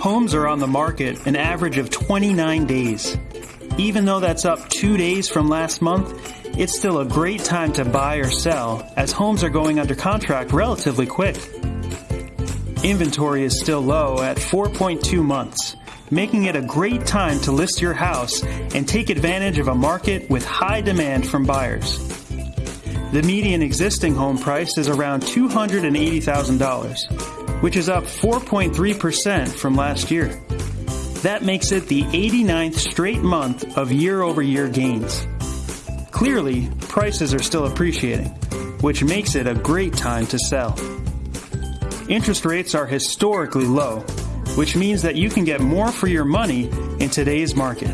Homes are on the market an average of 29 days. Even though that's up two days from last month, it's still a great time to buy or sell as homes are going under contract relatively quick. Inventory is still low at 4.2 months, making it a great time to list your house and take advantage of a market with high demand from buyers. The median existing home price is around $280,000, which is up 4.3% from last year. That makes it the 89th straight month of year over year gains. Clearly, prices are still appreciating, which makes it a great time to sell. Interest rates are historically low, which means that you can get more for your money in today's market.